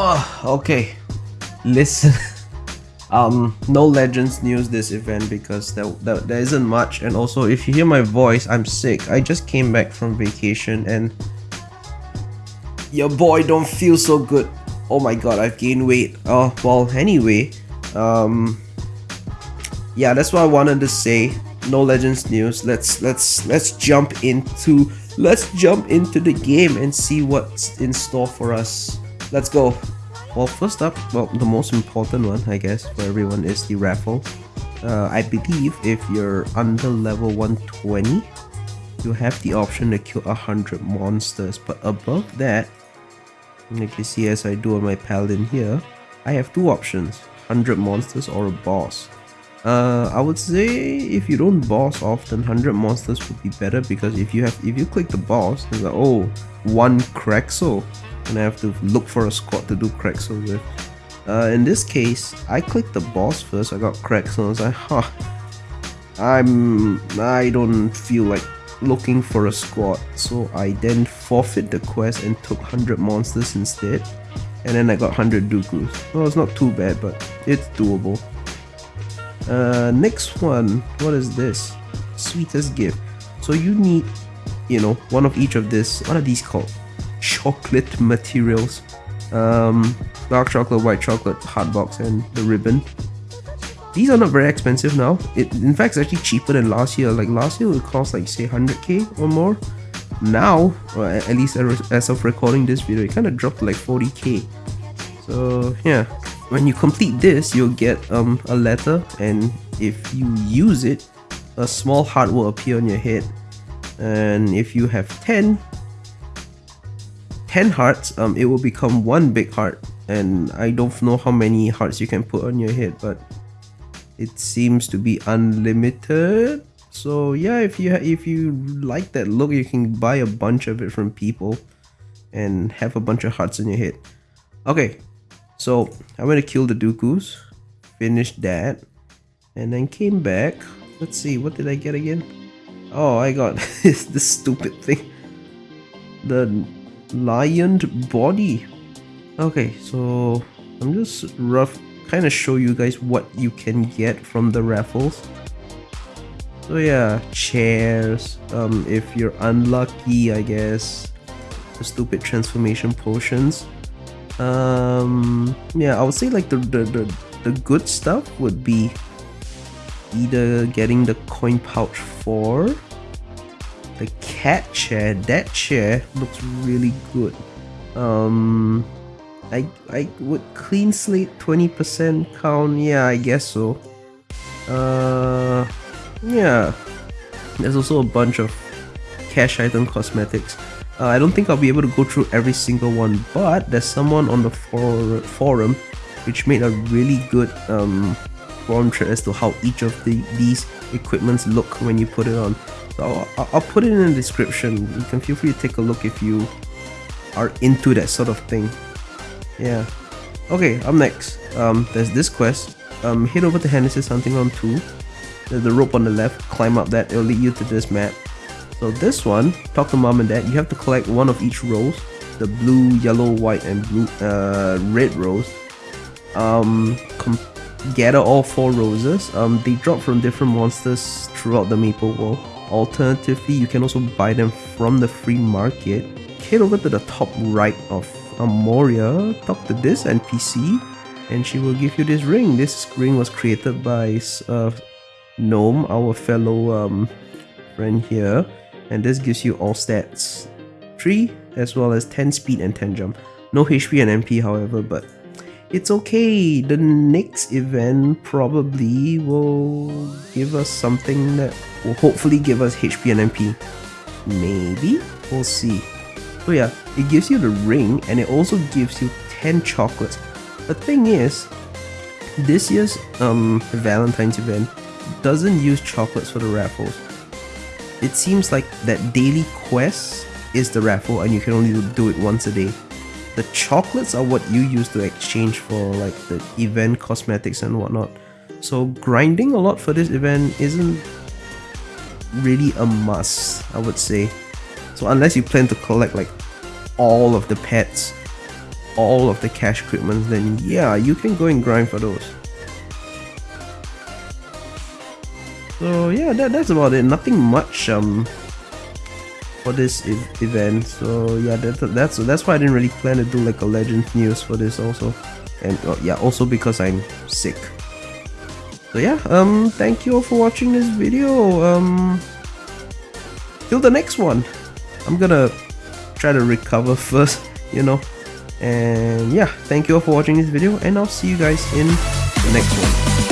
Oh, okay. Listen. um, no legends news this event because there, there, there isn't much and also if you hear my voice, I'm sick. I just came back from vacation and your boy don't feel so good. Oh my god, I've gained weight. Oh, well, anyway, um, yeah, that's what I wanted to say. No legends news. Let's let's let's jump into let's jump into the game and see what's in store for us. Let's go. Well, first up, well, the most important one, I guess, for everyone is the raffle. Uh, I believe if you're under level 120, you have the option to kill 100 monsters, but above that, like you see as I do on my paladin here, I have two options, 100 monsters or a boss. Uh, I would say if you don't boss often, 100 monsters would be better because if you have if you click the boss, it's like oh one Krexel, and I have to look for a squad to do Krexel with. Uh, in this case, I clicked the boss first. I got Krexel. I was like, huh, I'm I don't feel like looking for a squad, so I then forfeit the quest and took 100 monsters instead. And then I got 100 Dooku's. Well, it's not too bad, but it's doable. Uh, next one, what is this? Sweetest gift. So you need, you know, one of each of this. What are these called? Chocolate materials. Um, dark chocolate, white chocolate, hot box, and the ribbon. These are not very expensive now. It, in fact, it's actually cheaper than last year. Like last year, it cost like say 100k or more. Now, or at least as of recording this video, it kind of dropped like 40k. So yeah, when you complete this, you'll get um, a letter and if you use it, a small heart will appear on your head. And if you have 10, 10 hearts, um, it will become one big heart. And I don't know how many hearts you can put on your head, but it seems to be unlimited. So yeah, if you if you like that look, you can buy a bunch of it from people and have a bunch of hearts on your head. Okay, so I'm gonna kill the Dooku's, finished that, and then came back. Let's see, what did I get again? Oh, I got this, stupid thing. The lioned body. Okay, so I'm just rough kind of show you guys what you can get from the raffles. So yeah, chairs, um, if you're unlucky, I guess, the stupid transformation potions um yeah i would say like the, the the the good stuff would be either getting the coin pouch for the cat chair that chair looks really good. Um i i would clean slate 20 percent count. Yeah i guess so. Uh yeah. There's also a bunch of cash item cosmetics uh, I don't think I'll be able to go through every single one, but there's someone on the for forum which made a really good um, forum thread as to how each of the these equipments look when you put it on. So I'll, I'll put it in the description. You can feel free to take a look if you are into that sort of thing. Yeah. Okay, up next, um, there's this quest. Um, head over to Henesys Hunting Ground 2. There's the rope on the left, climb up that, it'll lead you to this map. So this one, talk to mom and dad, you have to collect one of each rose. The blue, yellow, white, and blue, uh, red rose. Um, gather all four roses. Um, they drop from different monsters throughout the Maple World. Alternatively, you can also buy them from the free market. Head over to the top right of Amoria, talk to this NPC, and she will give you this ring. This ring was created by uh, Gnome, our fellow um, friend here and this gives you all stats 3 as well as 10 speed and 10 jump. No HP and MP however, but it's okay. The next event probably will give us something that will hopefully give us HP and MP. Maybe? We'll see. So yeah, it gives you the ring and it also gives you 10 chocolates. The thing is, this year's um, Valentine's event doesn't use chocolates for the raffles it seems like that daily quest is the raffle and you can only do it once a day. The chocolates are what you use to exchange for like the event cosmetics and whatnot. So grinding a lot for this event isn't really a must, I would say. So unless you plan to collect like all of the pets all of the cash equipment, then yeah, you can go and grind for those. So yeah, that, that's about it. Nothing much um for this e event. So yeah, that, that's that's why I didn't really plan to do like a legend news for this also, and uh, yeah, also because I'm sick. So yeah, um, thank you all for watching this video. Um, till the next one. I'm gonna try to recover first, you know. And yeah, thank you all for watching this video, and I'll see you guys in the next one.